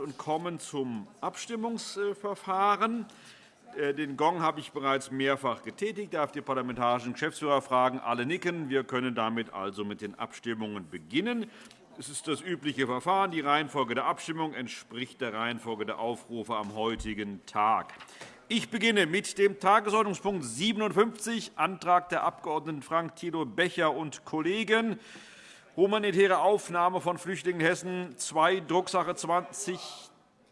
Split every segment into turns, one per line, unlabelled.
und kommen zum Abstimmungsverfahren. Äh, den Gong habe ich bereits mehrfach getätigt. Darf die parlamentarischen Geschäftsführer fragen. Alle nicken. Wir können damit also mit den Abstimmungen beginnen. Es ist das übliche Verfahren. Die Reihenfolge der Abstimmung entspricht der Reihenfolge der Aufrufe am heutigen Tag. Ich beginne mit dem Tagesordnungspunkt 57, Antrag der Abg. Frank Thilo Becher und Kollegen humanitäre Aufnahme von Flüchtlingen in Hessen 2, Drucksache 20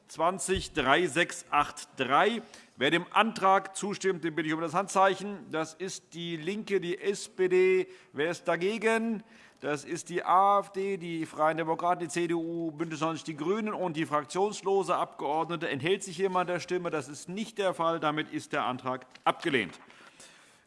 3683. Wer dem Antrag zustimmt, den bitte ich um das Handzeichen. Das ist DIE LINKE, die SPD. Wer ist dagegen? Das ist die AfD, die Freien Demokraten, die CDU, BÜNDNIS 90 die GRÜNEN und die fraktionslose Abgeordnete. Enthält sich jemand der Stimme? Das ist nicht der Fall. Damit ist der Antrag abgelehnt.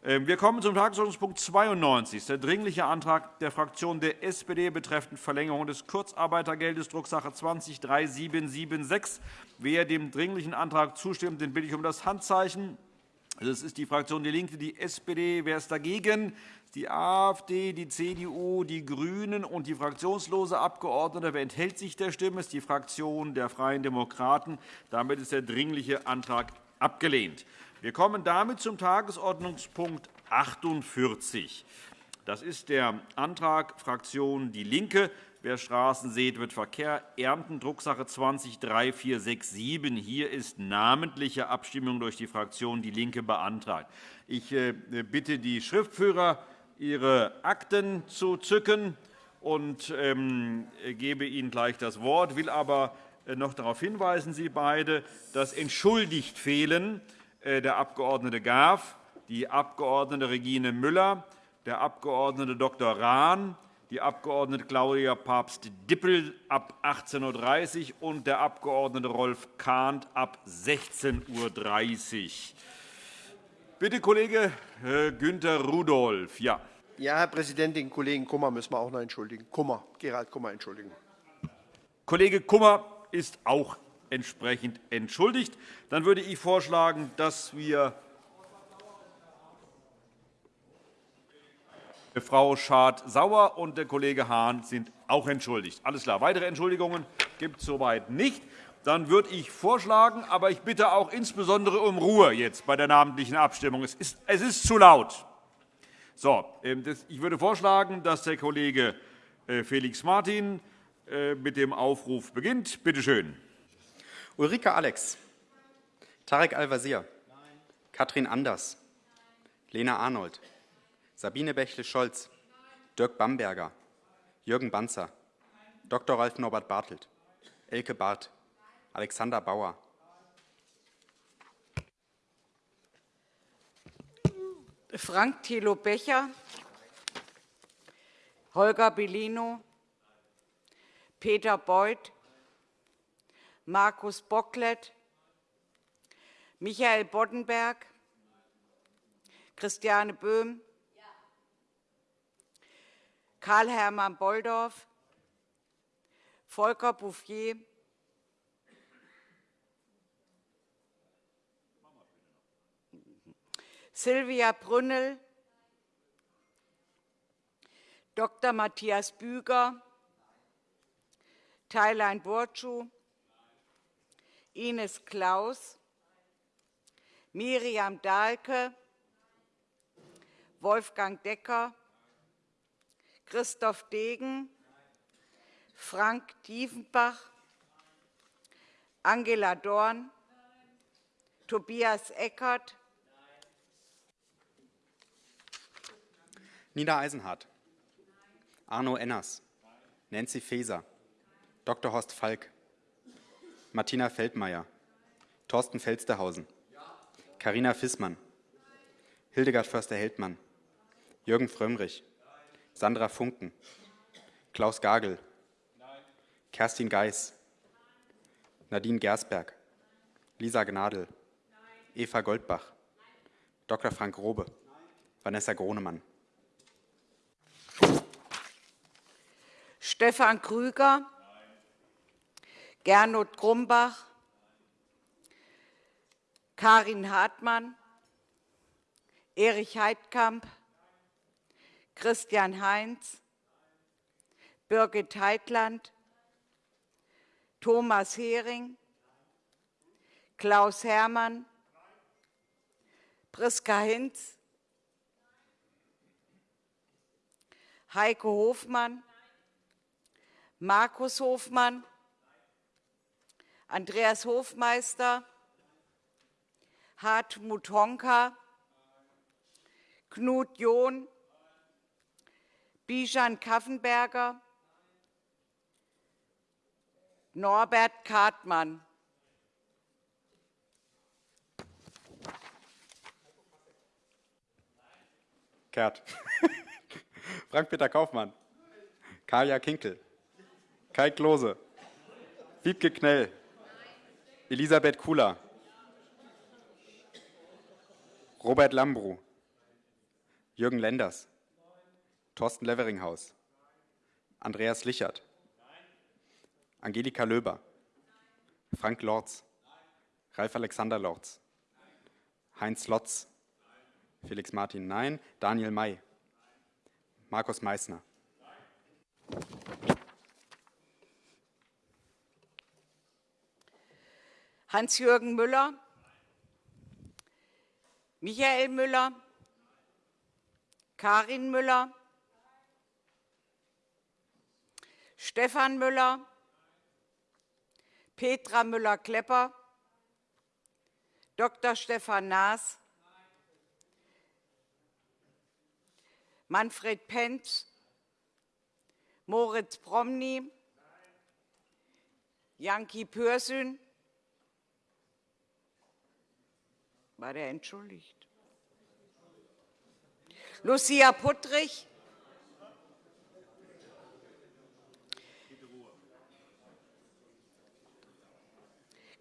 Ähm, wir kommen zum Tagesordnungspunkt 92, der Dringliche Antrag der Fraktion der SPD betreffend Verlängerung des Kurzarbeitergeldes, Drucksache 20-3776. Wer dem Dringlichen Antrag zustimmt, den bitte ich um das Handzeichen. Das ist die Fraktion DIE LINKE, die SPD. Wer ist dagegen? Die AfD, die CDU, die GRÜNEN und die fraktionslose Abgeordnete. Wer enthält sich der Stimme? Das ist die Fraktion der Freien Demokraten. Damit ist der Dringliche Antrag abgelehnt. Wir kommen damit zum Tagesordnungspunkt 48. Das ist der Antrag Fraktion DIE LINKE. Wer Straßen sät, wird Verkehr ernten, Drucksache 20-3467. Hier ist namentliche Abstimmung durch die Fraktion DIE LINKE beantragt. Ich äh, bitte die Schriftführer, ihre Akten zu zücken und ähm, gebe Ihnen gleich das Wort. Ich will aber äh, noch darauf hinweisen, Sie beide, dass entschuldigt fehlen der Abg. Garf, die Abg. Regine Müller, der Abg. Dr. Rahn, die Abg. Claudia Papst-Dippel ab 18.30 Uhr und der Abg. Rolf Kahnt ab 16.30 Uhr. Bitte, Kollege äh, Günther Rudolph. Ja.
Ja, Herr Präsident, den Kollegen Kummer müssen wir auch noch entschuldigen. Kummer, Gerald Kummer entschuldigen.
Kollege Kummer ist auch entsprechend entschuldigt. Dann würde ich vorschlagen, dass wir Frau Schad-Sauer und der Kollege Hahn sind auch entschuldigt. Alles klar. Weitere Entschuldigungen gibt es soweit nicht. Dann würde ich vorschlagen, aber ich bitte auch insbesondere um Ruhe jetzt bei der namentlichen Abstimmung. Es ist, es ist zu laut. So, ähm, ich würde vorschlagen, dass der Kollege äh, Felix Martin äh, mit dem Aufruf beginnt. Bitte schön.
Ulrike Alex, Tarek Al-Wazir, Katrin Anders, Lena Arnold, Sabine Bächle-Scholz, Dirk Bamberger, Jürgen Banzer, Dr. Ralf Norbert Bartelt, Elke Barth, Alexander Bauer.
Frank Thilo Becher, Holger Bellino, Peter Beuth, Markus Bocklet, Michael Boddenberg, Christiane Böhm, Karl-Hermann Bolldorf, Volker Bouffier, Silvia Brünnel, Dr. Matthias Büger, Thailein Burcu, Ines Klaus, Miriam Dahlke, Wolfgang Decker, Christoph Degen, Frank Diefenbach, Angela Dorn, Tobias Eckert,
Nina Eisenhardt, Arno Enners, Nancy Faeser, Dr. Horst Falk, Martina Feldmayer, Thorsten Felsterhausen, Karina Fissmann, Hildegard Förster-Heldmann, Jürgen Frömmrich, Sandra Funken, Klaus Gagel, Kerstin Geis, Nadine Gersberg, Lisa Gnadl, Eva Goldbach, Dr. Frank Robe, Vanessa Gronemann.
Stefan Krüger, Gernot Grumbach, Karin Hartmann, Erich Heidkamp, Christian Heinz, Birgit Heitland, Thomas Hering, Klaus Hermann, Priska Hinz, Heike Hofmann, Markus Hofmann, Andreas Hofmeister, Hartmut Honka, Knut John, Bijan Kaffenberger, Norbert Kartmann.
Kehrt. Frank-Peter Kaufmann. Kaya Kinkel. Kai Klose. Wiebke Knell. Elisabeth Kula. Robert Lambru. Jürgen Lenders. Thorsten Leveringhaus. Andreas Lichert. Angelika Löber. Frank Lorz. Ralf Alexander Lorz. Heinz Lotz. Felix Martin Nein. Daniel May. Markus Meissner.
Hans-Jürgen Müller, Michael Müller, Karin Müller, Stefan Müller, Petra Müller-Klepper, Dr. Stefan Naas, Manfred Penz, Moritz Promny, Janki Pürsün, war der entschuldigt? Lucia Puttrich,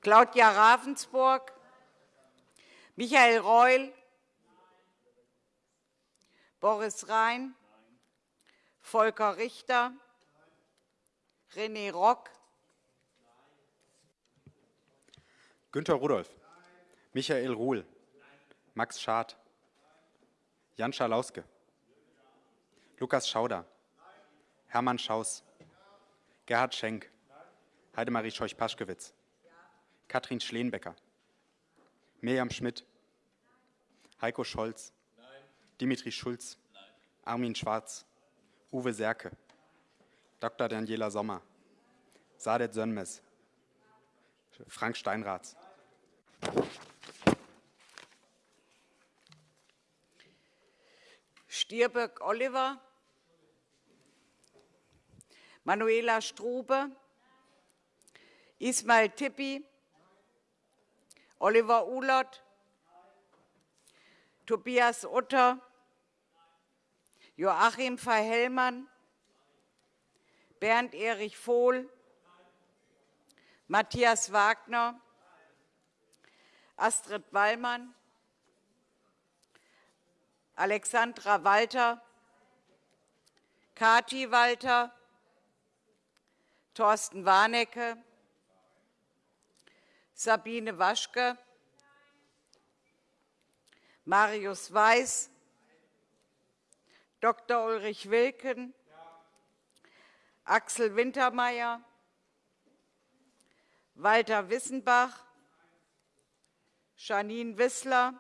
Claudia Ravensburg, Michael Reul, Boris Rhein, Volker Richter, René Rock,
Günter Rudolph. Michael Ruhl. Max Schad. Jan Schalauske. Lukas Schauder. Hermann Schaus. Gerhard Schenk. Heidemarie Scheuch-Paschkewitz. Katrin Schleenbecker. Mirjam Schmidt. Heiko Scholz. Dimitri Schulz. Armin Schwarz. Uwe Serke. Dr. Daniela Sommer. Sadet Sönmes. Frank Steinraths.
Stierböck Oliver, Manuela Strube, Ismail Tippi, Oliver Ulert, Tobias Utter, Joachim Verhellmann, Bernd Erich Vohl, Matthias Wagner, Astrid Wallmann, Alexandra Walter, Kati Walter, Thorsten Warnecke, Sabine Waschke, Marius Weiß, Dr. Ulrich Wilken, Axel Wintermeyer, Walter Wissenbach, Janine Wissler,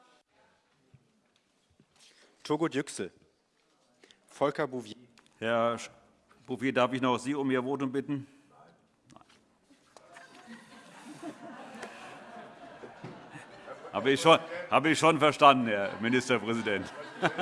Turgut Yüksel. Volker Bouvier.
Herr Bouffier, darf ich noch Sie um Ihr Votum bitten? Habe ich, schon, habe ich schon verstanden, Herr Ministerpräsident.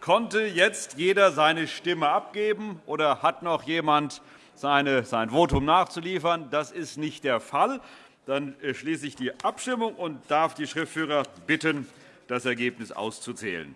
Konnte jetzt jeder seine Stimme abgeben oder hat noch jemand seine, sein Votum nachzuliefern? Das ist nicht der Fall. Dann äh, schließe ich die Abstimmung und darf die Schriftführer bitten, das Ergebnis auszuzählen.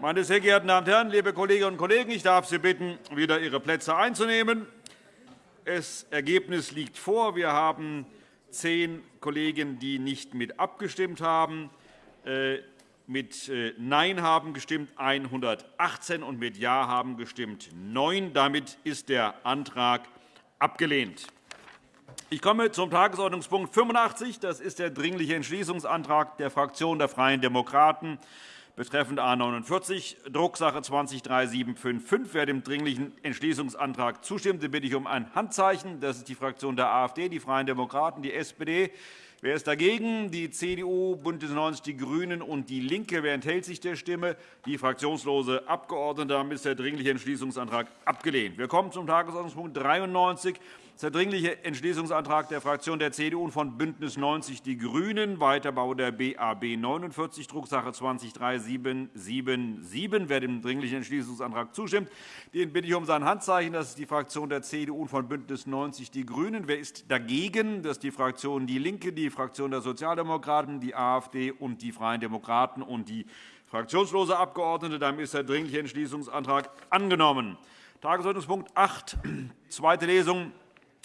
Meine sehr geehrten Damen und Herren, liebe Kolleginnen und Kollegen, ich darf Sie bitten, wieder Ihre Plätze einzunehmen. Das Ergebnis liegt vor. Wir haben zehn Kollegen, die nicht mit abgestimmt haben. Äh, mit äh, Nein haben gestimmt 118 und mit Ja haben gestimmt 9. Damit ist der Antrag abgelehnt. Ich komme zum Tagesordnungspunkt 85. Das ist der Dringliche Entschließungsantrag der Fraktion der Freien Demokraten betreffend A 49, Drucksache 203755. Wer dem Dringlichen Entschließungsantrag zustimmt, bitte ich um ein Handzeichen. Das ist die Fraktion der AfD, die Freien Demokraten, die SPD. Wer ist dagegen? Die CDU, BÜNDNIS 90 die GRÜNEN und DIE LINKE. Wer enthält sich der Stimme? Die fraktionslose Abgeordnete. Damit ist der Dringliche Entschließungsantrag abgelehnt. Wir kommen zum Tagesordnungspunkt 93. Das ist der Dringliche Entschließungsantrag der Fraktion der CDU und von BÜNDNIS 90 die GRÜNEN, Weiterbau der BAB 49, Drucksache 203777. Wer dem Dringlichen Entschließungsantrag zustimmt, den bitte ich um sein Handzeichen. Das ist die Fraktion der CDU und von BÜNDNIS 90 die GRÜNEN. Wer ist dagegen? Das ist die Fraktion DIE LINKE, die Fraktion der Sozialdemokraten, die AfD und die Freien Demokraten und die fraktionslose Abgeordnete. Damit ist der Dringliche Entschließungsantrag angenommen. Tagesordnungspunkt 8, zweite Lesung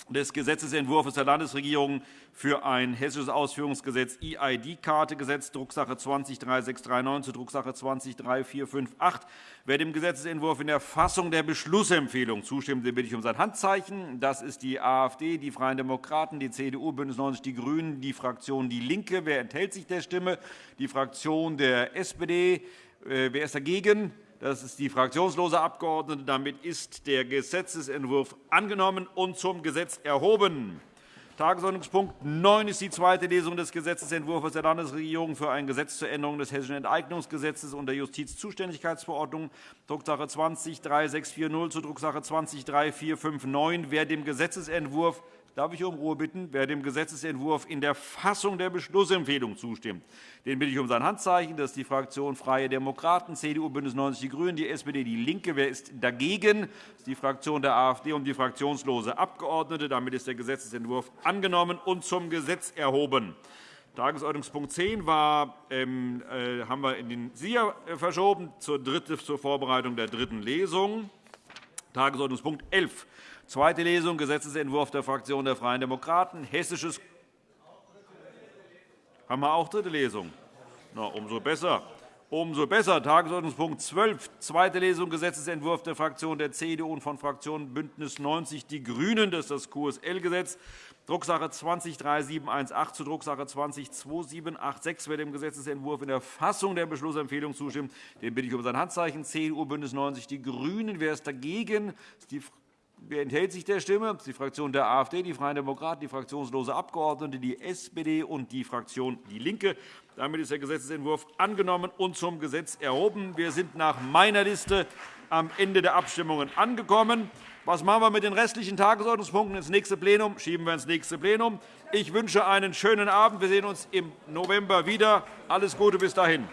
des Gesetzentwurfs der Landesregierung für ein hessisches Ausführungsgesetz EID-Kartegesetz, Drucksache 20-3639 zu Drucksache 20-3458. Wer dem Gesetzentwurf in der Fassung der Beschlussempfehlung zustimmt, den bitte ich um sein Handzeichen. Das ist die AfD, die Freien Demokraten, die CDU, BÜNDNIS 90 die GRÜNEN, die Fraktion DIE LINKE. Wer enthält sich der Stimme? Die Fraktion der SPD. Äh, wer ist dagegen? Das ist die fraktionslose Abgeordnete. Damit ist der Gesetzentwurf angenommen und zum Gesetz erhoben. Tagesordnungspunkt 9 ist die zweite Lesung des Gesetzentwurfs der Landesregierung für ein Gesetz zur Änderung des Hessischen Enteignungsgesetzes und der Justizzuständigkeitsverordnung, Drucksache 20-3640 zu Drucksache 20-3459. Wer dem Gesetzentwurf darf ich um Ruhe bitten. Wer dem Gesetzentwurf in der Fassung der Beschlussempfehlung zustimmt, den bitte ich um sein Handzeichen. Das ist die Fraktion Freie Demokraten, CDU, BÜNDNIS 90 die GRÜNEN, die SPD, DIE LINKE. Wer ist dagegen? Das ist die Fraktion der AfD und die fraktionslose Abgeordnete. Damit ist der Gesetzentwurf angenommen und zum Gesetz erhoben. Tagesordnungspunkt 10 war, ähm, äh, haben wir in den SIA verschoben zur, dritte, zur Vorbereitung der dritten Lesung. Tagesordnungspunkt 11 Zweite Lesung, Gesetzentwurf der Fraktion der Freien Demokraten, hessisches haben wir auch dritte Lesung? Na, umso besser. Umso besser. Tagesordnungspunkt 12, zweite Lesung, Gesetzentwurf der Fraktion der CDU und von Fraktion BÜNDNIS 90 die GRÜNEN. Das ist das QSL-Gesetz. Drucksache 20-3718 zu Drucksache 20-2786. Wer dem Gesetzentwurf in der Fassung der Beschlussempfehlung zustimmt, den bitte ich um sein Handzeichen. CDU, BÜNDNIS 90 die GRÜNEN. Wer ist dagegen? Wer enthält sich der Stimme? Das ist die Fraktion der AfD, die Freien Demokraten, die fraktionslose Abgeordnete, die SPD und die Fraktion DIE LINKE. Damit ist der Gesetzentwurf angenommen und zum Gesetz erhoben. Wir sind nach meiner Liste am Ende der Abstimmungen angekommen. Was machen wir mit den restlichen Tagesordnungspunkten ins nächste Plenum? Schieben wir ins nächste Plenum. Ich wünsche einen schönen Abend. Wir sehen uns im November wieder. Alles Gute bis dahin.